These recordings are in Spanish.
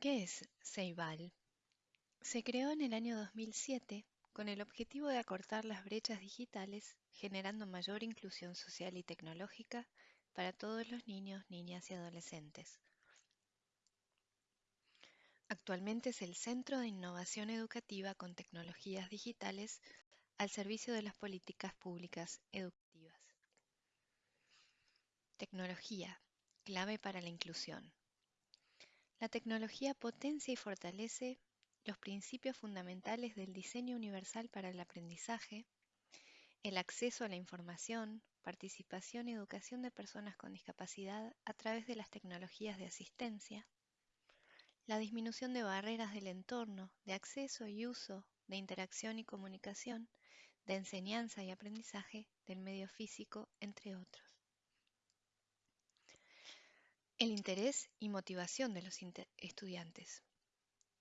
¿Qué es Ceibal? Se creó en el año 2007 con el objetivo de acortar las brechas digitales, generando mayor inclusión social y tecnológica para todos los niños, niñas y adolescentes. Actualmente es el Centro de Innovación Educativa con Tecnologías Digitales al servicio de las políticas públicas educativas. Tecnología, clave para la inclusión. La tecnología potencia y fortalece los principios fundamentales del diseño universal para el aprendizaje, el acceso a la información, participación y educación de personas con discapacidad a través de las tecnologías de asistencia, la disminución de barreras del entorno, de acceso y uso, de interacción y comunicación, de enseñanza y aprendizaje, del medio físico, entre otros. El interés y motivación de los estudiantes.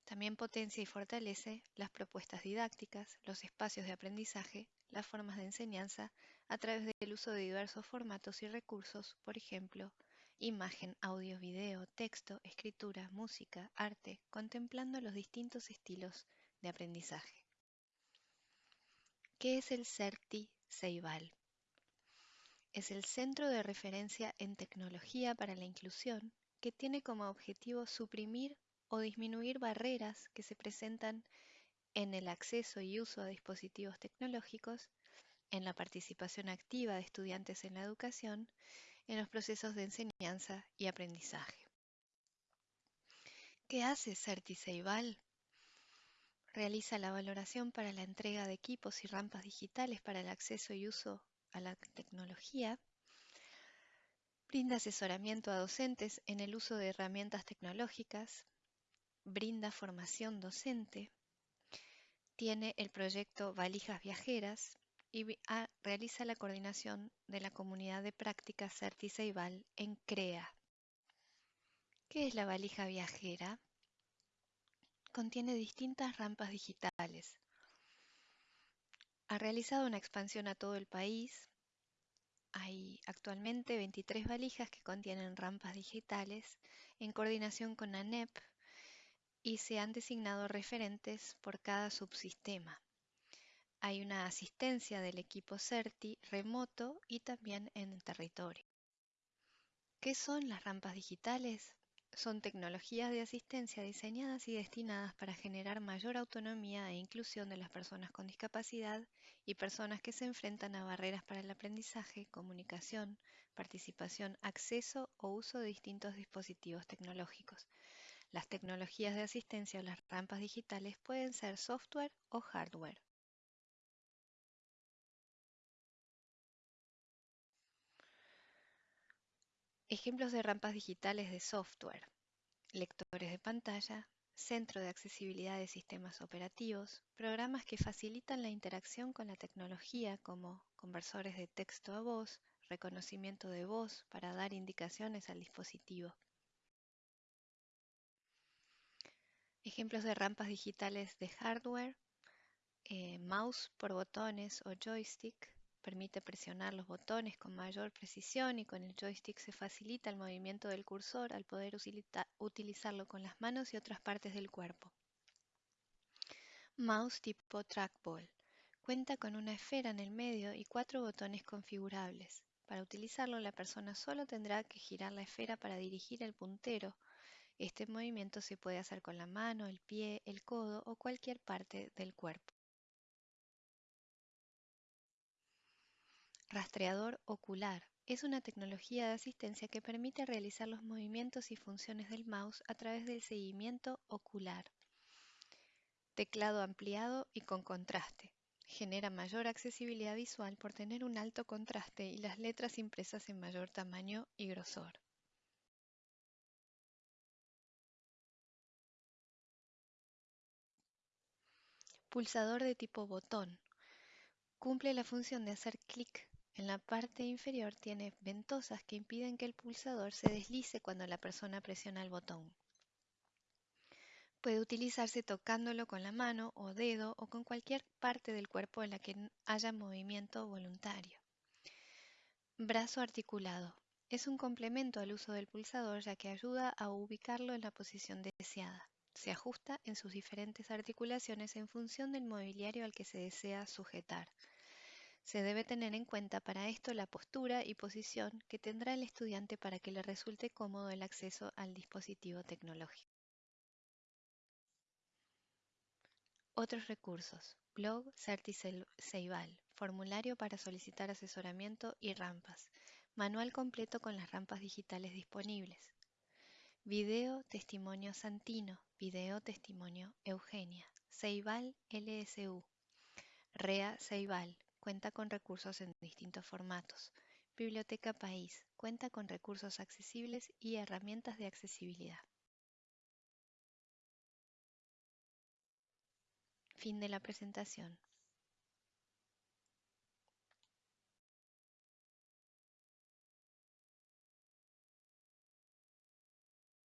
También potencia y fortalece las propuestas didácticas, los espacios de aprendizaje, las formas de enseñanza a través del uso de diversos formatos y recursos, por ejemplo, imagen, audio, video, texto, escritura, música, arte, contemplando los distintos estilos de aprendizaje. ¿Qué es el CERTI Ceibal? Es el centro de referencia en tecnología para la inclusión que tiene como objetivo suprimir o disminuir barreras que se presentan en el acceso y uso a dispositivos tecnológicos, en la participación activa de estudiantes en la educación, en los procesos de enseñanza y aprendizaje. ¿Qué hace Ceibal? Realiza la valoración para la entrega de equipos y rampas digitales para el acceso y uso a la tecnología, brinda asesoramiento a docentes en el uso de herramientas tecnológicas, brinda formación docente, tiene el proyecto Valijas Viajeras y realiza la coordinación de la comunidad de prácticas Certiceibal en CREA. ¿Qué es la valija viajera? Contiene distintas rampas digitales, ha realizado una expansión a todo el país. Hay actualmente 23 valijas que contienen rampas digitales en coordinación con ANEP y se han designado referentes por cada subsistema. Hay una asistencia del equipo CERTI remoto y también en territorio. ¿Qué son las rampas digitales? Son tecnologías de asistencia diseñadas y destinadas para generar mayor autonomía e inclusión de las personas con discapacidad y personas que se enfrentan a barreras para el aprendizaje, comunicación, participación, acceso o uso de distintos dispositivos tecnológicos. Las tecnologías de asistencia o las rampas digitales pueden ser software o hardware. Ejemplos de rampas digitales de software. Lectores de pantalla, centro de accesibilidad de sistemas operativos, programas que facilitan la interacción con la tecnología como conversores de texto a voz, reconocimiento de voz para dar indicaciones al dispositivo. Ejemplos de rampas digitales de hardware, eh, mouse por botones o joystick, Permite presionar los botones con mayor precisión y con el joystick se facilita el movimiento del cursor al poder utilizarlo con las manos y otras partes del cuerpo. Mouse tipo trackball. Cuenta con una esfera en el medio y cuatro botones configurables. Para utilizarlo la persona solo tendrá que girar la esfera para dirigir el puntero. Este movimiento se puede hacer con la mano, el pie, el codo o cualquier parte del cuerpo. Rastreador ocular es una tecnología de asistencia que permite realizar los movimientos y funciones del mouse a través del seguimiento ocular. Teclado ampliado y con contraste. Genera mayor accesibilidad visual por tener un alto contraste y las letras impresas en mayor tamaño y grosor. Pulsador de tipo botón. Cumple la función de hacer clic en la parte inferior tiene ventosas que impiden que el pulsador se deslice cuando la persona presiona el botón. Puede utilizarse tocándolo con la mano o dedo o con cualquier parte del cuerpo en la que haya movimiento voluntario. Brazo articulado. Es un complemento al uso del pulsador ya que ayuda a ubicarlo en la posición deseada. Se ajusta en sus diferentes articulaciones en función del mobiliario al que se desea sujetar. Se debe tener en cuenta para esto la postura y posición que tendrá el estudiante para que le resulte cómodo el acceso al dispositivo tecnológico. Otros recursos. Blog Certi Ceibal. Formulario para solicitar asesoramiento y rampas. Manual completo con las rampas digitales disponibles. Video Testimonio Santino. Video Testimonio Eugenia. Ceibal LSU. REA Ceibal. Cuenta con recursos en distintos formatos. Biblioteca País. Cuenta con recursos accesibles y herramientas de accesibilidad. Fin de la presentación.